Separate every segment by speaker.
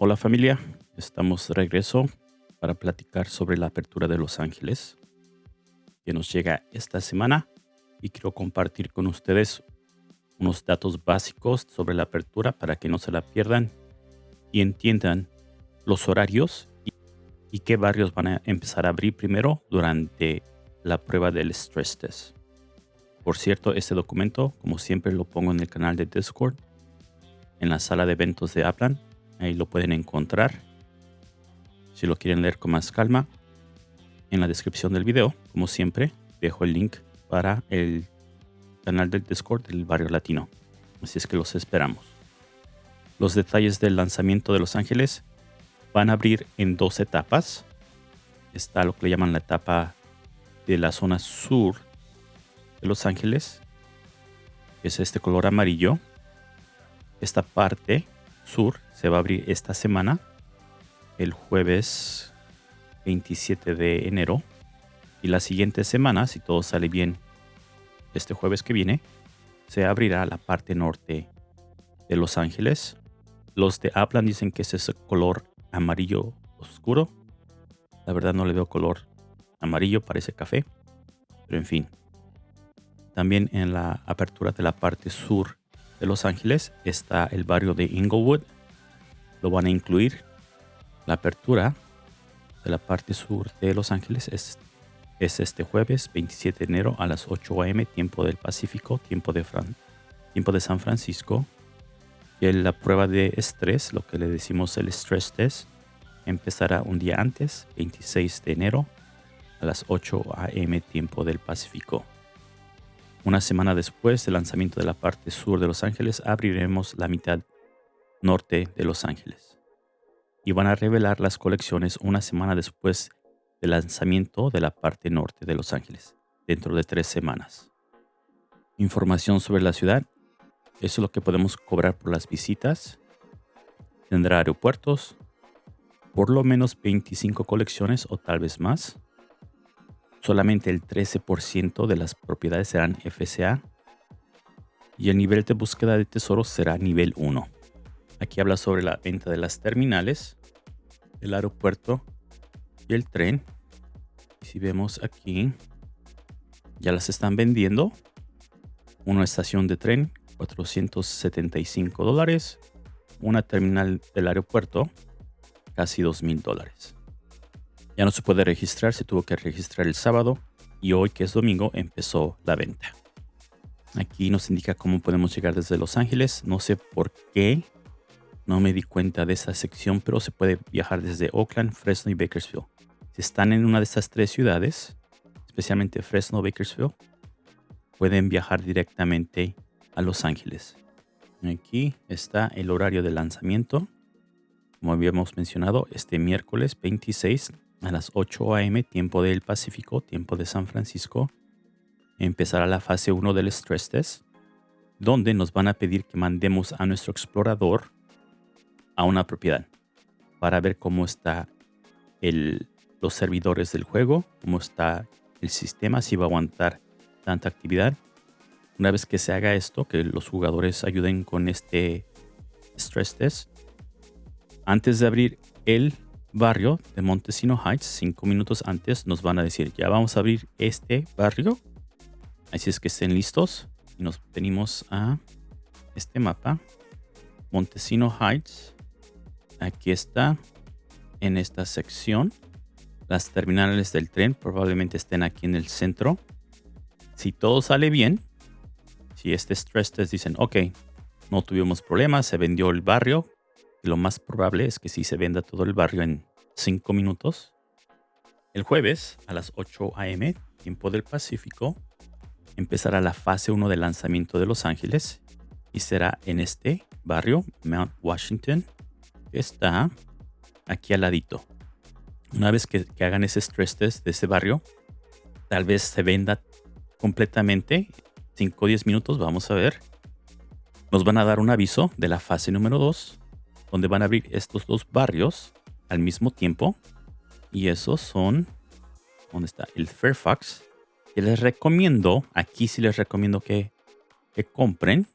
Speaker 1: Hola familia, estamos de regreso para platicar sobre la apertura de Los Ángeles que nos llega esta semana y quiero compartir con ustedes unos datos básicos sobre la apertura para que no se la pierdan y entiendan los horarios y, y qué barrios van a empezar a abrir primero durante la prueba del stress test. Por cierto, este documento, como siempre, lo pongo en el canal de Discord, en la sala de eventos de Aplan. Ahí lo pueden encontrar. Si lo quieren leer con más calma, en la descripción del video, como siempre, dejo el link para el canal del Discord del Barrio Latino. Así es que los esperamos. Los detalles del lanzamiento de Los Ángeles van a abrir en dos etapas. Está lo que le llaman la etapa de la zona sur de Los Ángeles, es este color amarillo. Esta parte sur se va a abrir esta semana, el jueves 27 de enero. Y la siguiente semana, si todo sale bien, este jueves que viene, se abrirá la parte norte de Los Ángeles. Los de Aplan dicen que es ese color amarillo oscuro. La verdad no le veo color amarillo, parece café. Pero en fin, también en la apertura de la parte sur de Los Ángeles está el barrio de Inglewood. Lo van a incluir. La apertura de la parte sur de Los Ángeles es, es este jueves 27 de enero a las 8 am tiempo del Pacífico, tiempo de, Fran, tiempo de San Francisco. Y la prueba de estrés, lo que le decimos el stress test, empezará un día antes, 26 de enero a las 8 am tiempo del Pacífico. Una semana después del lanzamiento de la parte sur de Los Ángeles, abriremos la mitad norte de Los Ángeles. Y van a revelar las colecciones una semana después del lanzamiento de la parte norte de Los Ángeles, dentro de tres semanas. Información sobre la ciudad. Eso es lo que podemos cobrar por las visitas. Tendrá aeropuertos, por lo menos 25 colecciones o tal vez más solamente el 13% de las propiedades serán FCA y el nivel de búsqueda de tesoros será nivel 1. Aquí habla sobre la venta de las terminales, el aeropuerto y el tren. si vemos aquí, ya las están vendiendo. Una estación de tren, 475 dólares. Una terminal del aeropuerto, casi 2,000 dólares. Ya no se puede registrar, se tuvo que registrar el sábado y hoy que es domingo empezó la venta. Aquí nos indica cómo podemos llegar desde Los Ángeles. No sé por qué no me di cuenta de esa sección, pero se puede viajar desde Oakland, Fresno y Bakersfield. Si están en una de estas tres ciudades, especialmente Fresno Bakersfield, pueden viajar directamente a Los Ángeles. Aquí está el horario de lanzamiento. Como habíamos mencionado, este miércoles 26 a las 8 a.m. tiempo del Pacífico, tiempo de San Francisco, empezará la fase 1 del stress test, donde nos van a pedir que mandemos a nuestro explorador a una propiedad para ver cómo está los servidores del juego, cómo está el sistema, si va a aguantar tanta actividad. Una vez que se haga esto, que los jugadores ayuden con este stress test, antes de abrir el barrio de Montesino Heights, cinco minutos antes, nos van a decir, ya vamos a abrir este barrio. Así es que estén listos. Y nos venimos a este mapa. Montesino Heights. Aquí está. En esta sección. Las terminales del tren probablemente estén aquí en el centro. Si todo sale bien, si este stress test dicen, ok, no tuvimos problemas, se vendió el barrio, lo más probable es que sí se venda todo el barrio en 5 minutos. El jueves a las 8 a.m., tiempo del Pacífico, empezará la fase 1 del lanzamiento de Los Ángeles y será en este barrio, Mount Washington, que está aquí al ladito. Una vez que, que hagan ese stress test de ese barrio, tal vez se venda completamente. 5 o 10 minutos, vamos a ver. Nos van a dar un aviso de la fase número 2 donde van a abrir estos dos barrios al mismo tiempo. Y esos son, ¿dónde está? El Fairfax. Que les recomiendo, aquí sí les recomiendo que, que compren,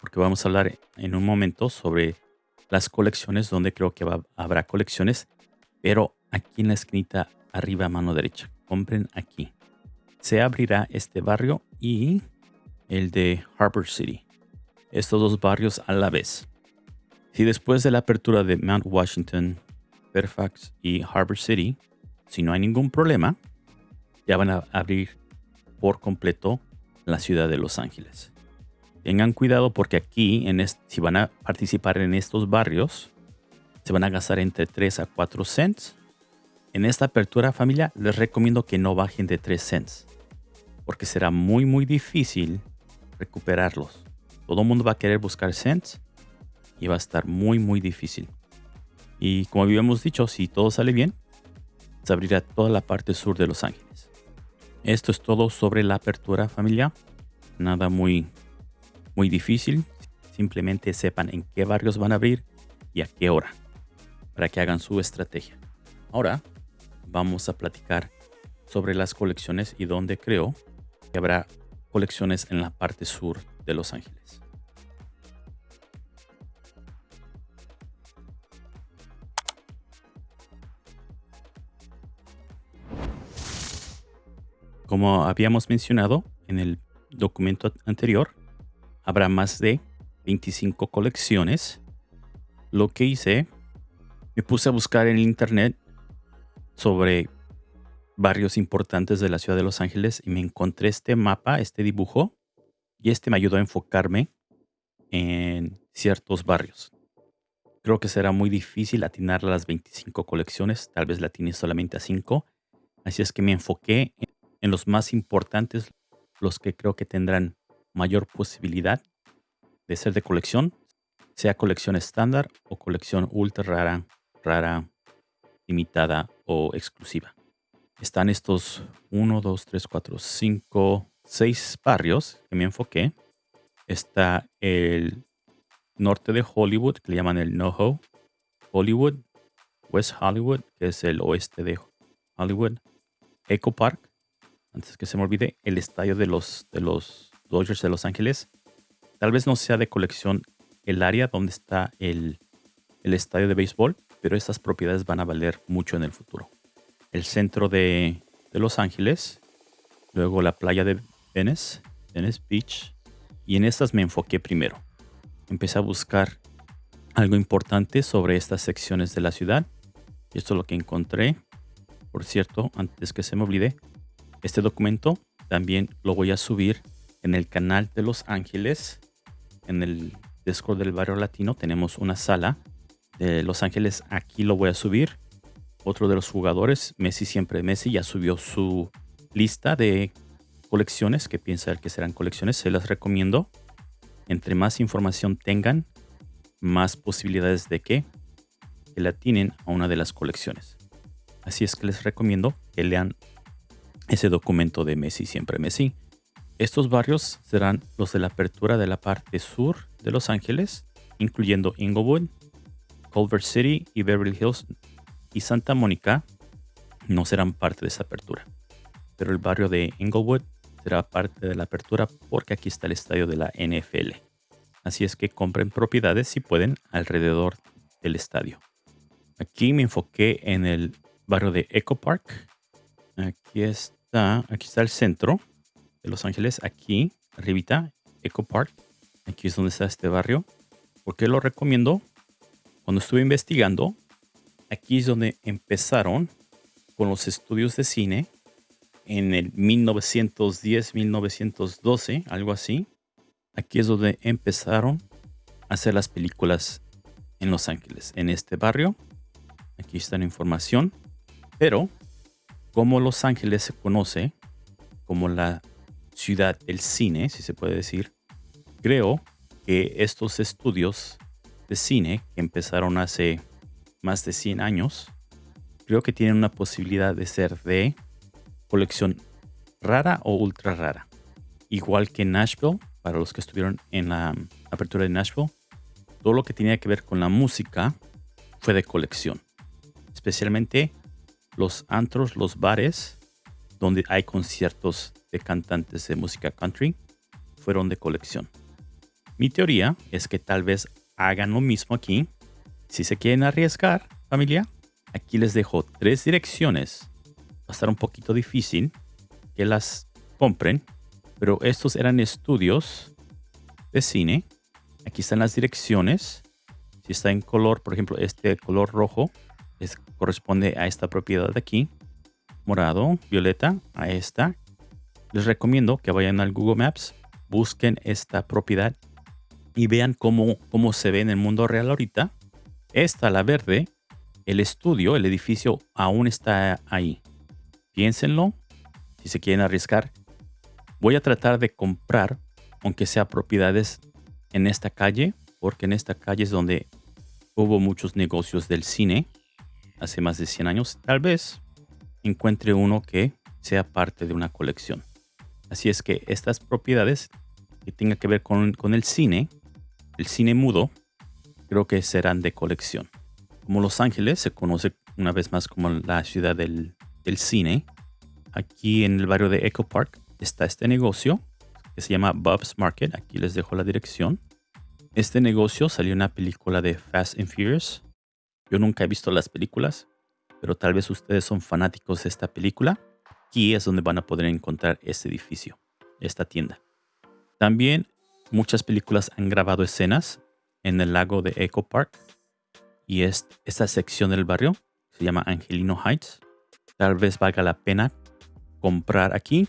Speaker 1: porque vamos a hablar en un momento sobre las colecciones donde creo que habrá colecciones, pero aquí en la esquinita arriba a mano derecha. Compren aquí. Se abrirá este barrio y el de Harbor City. Estos dos barrios a la vez. Si después de la apertura de Mount Washington, Fairfax y Harbor City, si no hay ningún problema, ya van a abrir por completo la ciudad de Los Ángeles. Tengan cuidado porque aquí, si van a participar en estos barrios, se van a gastar entre 3 a 4 cents. En esta apertura familia les recomiendo que no bajen de 3 cents, porque será muy muy difícil recuperarlos. Todo el mundo va a querer buscar cents y va a estar muy muy difícil. Y como habíamos dicho, si todo sale bien, se abrirá toda la parte sur de Los Ángeles. Esto es todo sobre la apertura familia. Nada muy muy difícil. Simplemente sepan en qué barrios van a abrir y a qué hora para que hagan su estrategia. Ahora vamos a platicar sobre las colecciones y dónde creo que habrá colecciones en la parte sur de Los Ángeles. Como habíamos mencionado en el documento anterior, habrá más de 25 colecciones. Lo que hice, me puse a buscar en internet sobre barrios importantes de la ciudad de Los Ángeles y me encontré este mapa, este dibujo, y este me ayudó a enfocarme en ciertos barrios. Creo que será muy difícil atinar las 25 colecciones, tal vez la atine solamente a 5. Así es que me enfoqué en los más importantes, los que creo que tendrán mayor posibilidad de ser de colección, sea colección estándar o colección ultra rara, rara, limitada o exclusiva. Están estos 1, 2, 3, 4, 5, 6 barrios que me enfoqué. Está el norte de Hollywood, que le llaman el NoHo. Hollywood, West Hollywood, que es el oeste de Hollywood. Echo Park, antes que se me olvide, el estadio de los, de los Dodgers de Los Ángeles. Tal vez no sea de colección el área donde está el, estadio de béisbol, pero estas propiedades van a valer mucho en el futuro. El centro de, Los Ángeles, luego la playa de Venice, Venice Beach, y en estas me enfoqué primero. Empecé a buscar algo importante sobre estas secciones de la ciudad. Y esto es lo que encontré. Por cierto, antes que se me olvide, este documento también lo voy a subir en el canal de Los Ángeles, en el Discord del barrio latino, tenemos una sala de Los Ángeles. Aquí lo voy a subir. Otro de los jugadores, Messi siempre Messi, ya subió su lista de colecciones que piensa que serán colecciones. Se las recomiendo. Entre más información tengan, más posibilidades de que, que la tienen a una de las colecciones. Así es que les recomiendo que lean ese documento de Messi siempre Messi. Estos barrios serán los de la apertura de la parte sur de Los Ángeles, incluyendo Inglewood, Culver City y Beverly Hills y Santa Mónica no serán parte de esa apertura. Pero el barrio de Inglewood será parte de la apertura porque aquí está el estadio de la NFL. Así es que compren propiedades si pueden alrededor del estadio. Aquí me enfoqué en el barrio de Echo Park. Aquí está, aquí está el centro de Los Ángeles, aquí, arribita, Echo Park. Aquí es donde está este barrio. ¿Por qué lo recomiendo? Cuando estuve investigando, aquí es donde empezaron con los estudios de cine en el 1910, 1912, algo así. Aquí es donde empezaron a hacer las películas en Los Ángeles, en este barrio. Aquí está la información. Pero, como Los Ángeles se conoce como la ciudad del cine, si se puede decir, creo que estos estudios de cine que empezaron hace más de 100 años, creo que tienen una posibilidad de ser de colección rara o ultra rara. Igual que Nashville, para los que estuvieron en la apertura de Nashville, todo lo que tenía que ver con la música fue de colección. Especialmente los antros, los bares, donde hay conciertos de cantantes de música country fueron de colección. Mi teoría es que tal vez hagan lo mismo aquí Si se quieren arriesgar, familia, aquí les dejo tres direcciones. Va a estar un poquito difícil que las compren, pero estos eran estudios de cine. Aquí están las direcciones. Si está en color, por ejemplo, este color rojo corresponde a esta propiedad de aquí. Morado, violeta, a esta. Les recomiendo que vayan al Google Maps, busquen esta propiedad y vean cómo, cómo se ve en el mundo real ahorita. Esta, la verde, el estudio, el edificio aún está ahí. Piénsenlo, si se quieren arriesgar. Voy a tratar de comprar, aunque sea propiedades en esta calle, porque en esta calle es donde hubo muchos negocios del cine hace más de 100 años. Tal vez encuentre uno que sea parte de una colección. Así es que estas propiedades que tengan que ver con, el cine, el cine mudo, creo que serán de colección. Como Los Ángeles se conoce una vez más como la ciudad del, del cine, aquí en el barrio de Echo Park está este negocio que se llama Bob's Market. Aquí les dejo la dirección. Este negocio salió en una película de Fast and Furious. Yo nunca he visto las películas, pero tal vez ustedes son fanáticos de esta película. Aquí es donde van a poder encontrar este edificio, esta tienda. También muchas películas han grabado escenas en el lago de Echo Park y esta sección del barrio se llama Angelino Heights. Tal vez valga la pena comprar aquí.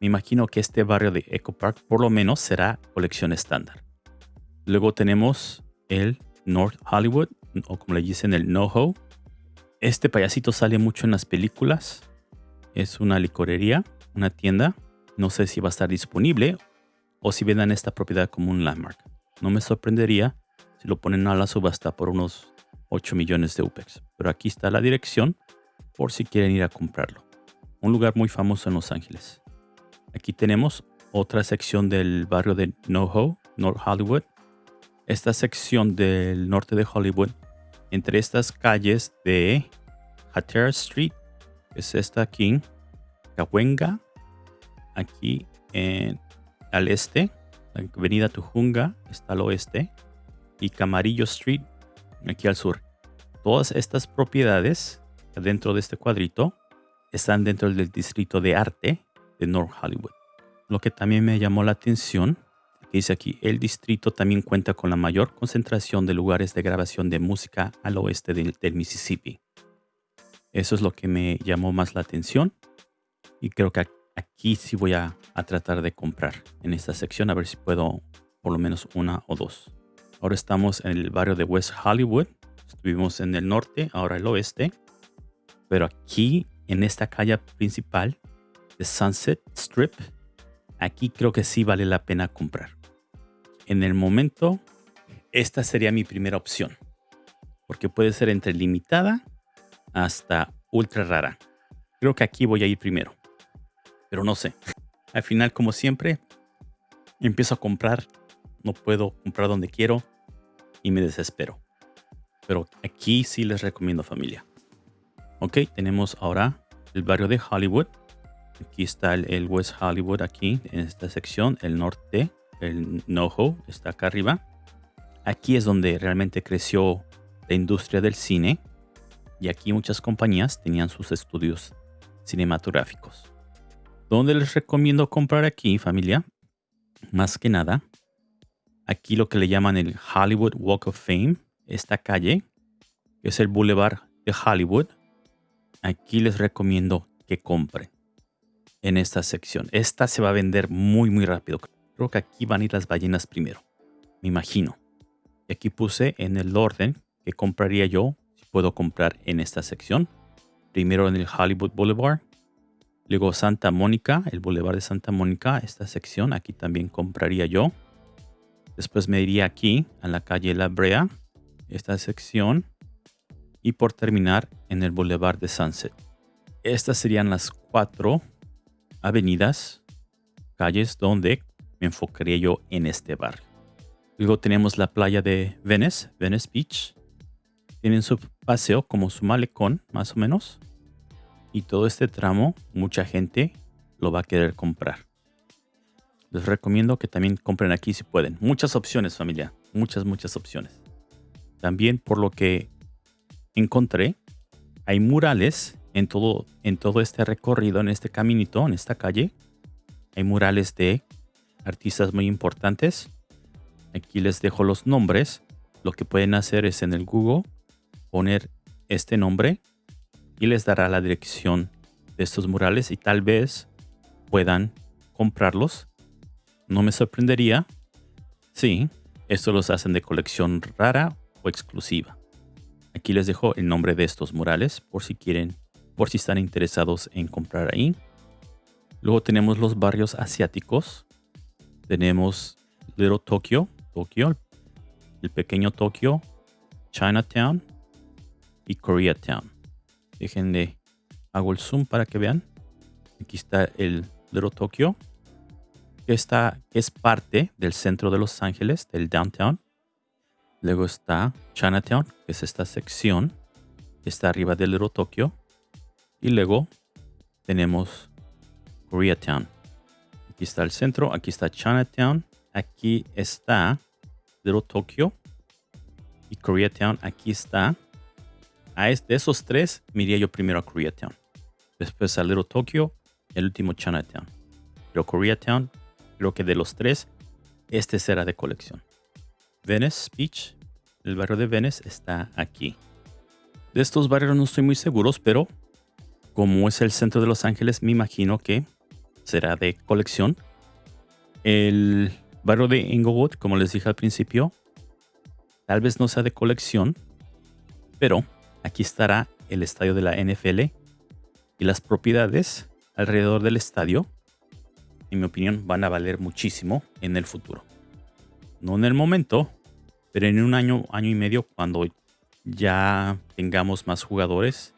Speaker 1: Me imagino que este barrio de Echo Park por lo menos será colección estándar. Luego tenemos el North Hollywood, o como le dicen, el NoHo. Este payasito sale mucho en las películas. Es una licorería, una tienda. No sé si va a estar disponible o si vendan esta propiedad como un landmark. No me sorprendería si lo ponen a la subasta por unos 8 millones de UPEX. Pero aquí está la dirección por si quieren ir a comprarlo. Un lugar muy famoso en Los Ángeles. Aquí tenemos otra sección del barrio de NoHo, North Hollywood, esta sección del norte de Hollywood, entre estas calles de Hatteras Street, que es esta aquí, Cahuenga, aquí en, al este, la avenida Tujunga está al oeste, y Camarillo Street, aquí al sur. Todas estas propiedades dentro de este cuadrito están dentro del distrito de arte de North Hollywood. Lo que también me llamó la atención dice aquí, el distrito también cuenta con la mayor concentración de lugares de grabación de música al oeste del, Mississippi. Eso es lo que me llamó más la atención y creo que aquí sí voy a, a, tratar de comprar en esta sección a ver si puedo por lo menos una o dos. Ahora estamos en el barrio de West Hollywood. Estuvimos en el norte, ahora el oeste. Pero aquí en esta calle principal de Sunset Strip, aquí creo que sí vale la pena comprar en el momento, esta sería mi primera opción. Porque puede ser entre limitada hasta ultra rara. Creo que aquí voy a ir primero. Pero no sé. Al final, como siempre, empiezo a comprar. No puedo comprar donde quiero y me desespero. Pero aquí sí les recomiendo familia. Ok, tenemos ahora el barrio de Hollywood. Aquí está el, el West Hollywood, aquí en esta sección, el norte el NoHo está acá arriba. Aquí es donde realmente creció la industria del cine y aquí muchas compañías tenían sus estudios cinematográficos. ¿Dónde les recomiendo comprar aquí, familia? Más que nada, aquí lo que le llaman el Hollywood Walk of Fame, esta calle, que es el Boulevard de Hollywood. Aquí les recomiendo que compren en esta sección. Esta se va a vender muy, muy rápido. Creo que aquí van a ir las ballenas primero. Me imagino. Y aquí puse en el orden que compraría yo, si puedo comprar en esta sección. Primero en el Hollywood Boulevard. Luego Santa Mónica, el Boulevard de Santa Mónica, esta sección. Aquí también compraría yo. Después me iría aquí a la calle La Brea, esta sección. Y por terminar en el Boulevard de Sunset. Estas serían las cuatro avenidas, calles donde me enfocaría yo en este barrio. Luego tenemos la playa de Venice, Venice Beach. Tienen su paseo como su malecón, más o menos. Y todo este tramo, mucha gente lo va a querer comprar. Les recomiendo que también compren aquí si pueden. Muchas opciones, familia. Muchas, muchas opciones. También por lo que encontré, hay murales en todo, en todo este recorrido, en este caminito, en esta calle. Hay murales de artistas muy importantes. Aquí les dejo los nombres. Lo que pueden hacer es en el Google poner este nombre y les dará la dirección de estos murales y tal vez puedan comprarlos. No me sorprendería. Sí, estos los hacen de colección rara o exclusiva. Aquí les dejo el nombre de estos murales por si quieren, por si están interesados en comprar ahí. Luego tenemos los barrios asiáticos. Tenemos Little Tokyo, Tokyo, el pequeño Tokio, Chinatown y Koreatown. Déjenle, hago el zoom para que vean. Aquí está el Little Tokyo, que, está, es parte del centro de Los Ángeles, del downtown. Luego está Chinatown, que es esta sección que está arriba del Little Tokyo. Y luego tenemos Koreatown. Aquí está el centro, aquí está Chinatown, aquí está Little Tokyo y Koreatown. Aquí está a de esos tres, miría yo primero a Koreatown. Después a Little Tokyo y el último Chinatown. Pero Koreatown, creo que de los tres, este será de colección. Venice Beach, el barrio de Venice, está aquí. De estos barrios no estoy muy seguro, pero como es el centro de Los Ángeles, me imagino que será de colección. El barrio de Inglewood, como les dije al principio, tal vez no sea de colección, pero Aquí estará el estadio de la NFL y las propiedades alrededor del estadio, en mi opinión, van a valer muchísimo en el futuro. No en el momento, pero en un año, año y medio, cuando ya tengamos más jugadores,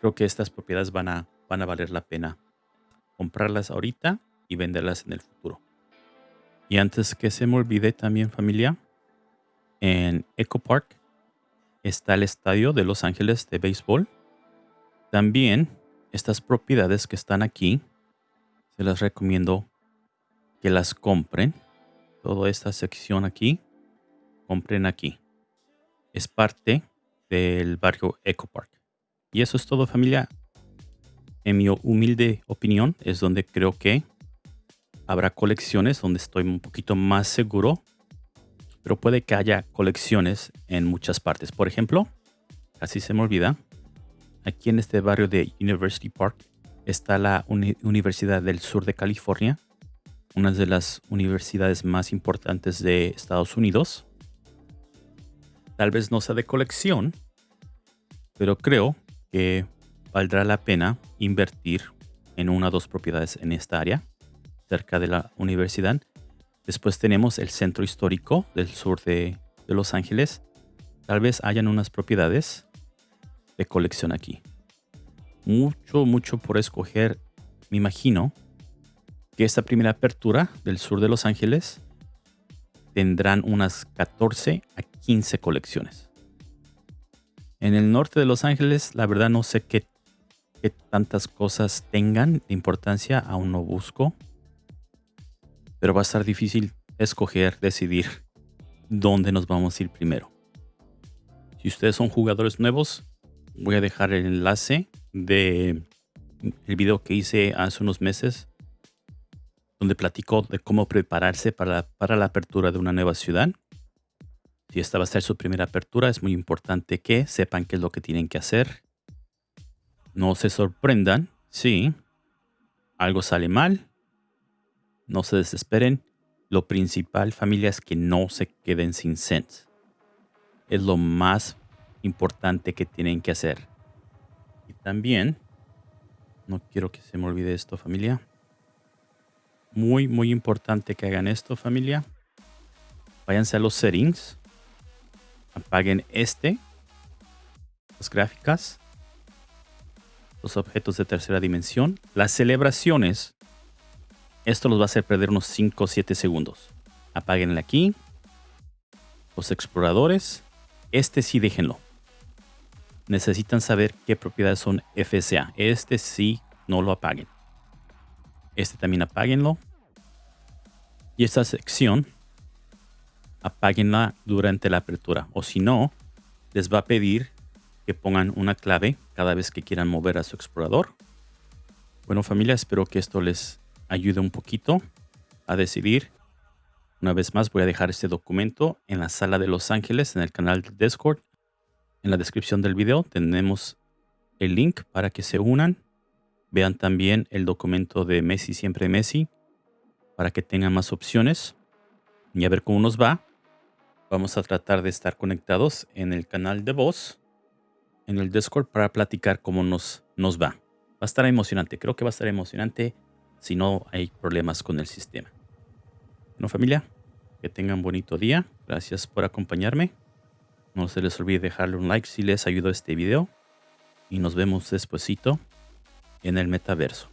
Speaker 1: creo que estas propiedades van a, van a valer la pena comprarlas ahorita y venderlas en el futuro. Y antes que se me olvide también familia, en Eco Park está el estadio de Los Ángeles de béisbol. También estas propiedades que están aquí, se las recomiendo que las compren. Toda esta sección aquí, compren aquí. Es parte del barrio Eco Park. Y eso es todo familia. En mi humilde opinión es donde creo que habrá colecciones donde estoy un poquito más seguro pero puede que haya colecciones en muchas partes. Por ejemplo, casi se me olvida, aquí en este barrio de University Park está la Universidad del Sur de California, una de las universidades más importantes de Estados Unidos. Tal vez no sea de colección, pero creo que valdrá la pena invertir en una o dos propiedades en esta área, cerca de la universidad, Después tenemos el centro histórico del sur de, Los Ángeles. Tal vez hayan unas propiedades de colección aquí. Mucho, mucho por escoger. Me imagino que esta primera apertura del sur de Los Ángeles tendrán unas 14 a 15 colecciones. En el norte de Los Ángeles, la verdad no sé qué, qué tantas cosas tengan de importancia, aún no busco pero va a estar difícil escoger, decidir dónde nos vamos a ir primero. Si ustedes son jugadores nuevos, voy a dejar el enlace de el video que hice hace unos meses donde platico de cómo prepararse para, para la apertura de una nueva ciudad. Si esta va a ser su primera apertura, es muy importante que sepan qué es lo que tienen que hacer. No se sorprendan si algo sale mal no se desesperen. Lo principal, familia, es que no se queden sin cents. Es lo más importante que tienen que hacer. Y también, no quiero que se me olvide esto, familia. Muy, muy importante que hagan esto, familia. Váyanse a los settings. Apaguen este. Las gráficas. Los objetos de tercera dimensión. Las celebraciones esto los va a hacer perder unos 5 o 7 segundos. Apáguenle aquí. Los exploradores. Este sí déjenlo. Necesitan saber qué propiedades son FSA. Este sí no lo apaguen. Este también apáguenlo. Y esta sección apáguenla durante la apertura. O si no, les va a pedir que pongan una clave cada vez que quieran mover a su explorador. Bueno familia, espero que esto les ayude un poquito a decidir. Una vez más voy a dejar este documento en la sala de Los Ángeles en el canal de Discord. En la descripción del video tenemos el link para que se unan. Vean también el documento de Messi siempre Messi para que tengan más opciones y a ver cómo nos va. Vamos a tratar de estar conectados en el canal de voz, en el Discord para platicar cómo nos, nos va. Va a estar emocionante, creo que va a estar emocionante si no hay problemas con el sistema. Bueno familia, que tengan bonito día. Gracias por acompañarme. No se les olvide dejarle un like si les ayudó este video. Y nos vemos despuesito en el metaverso.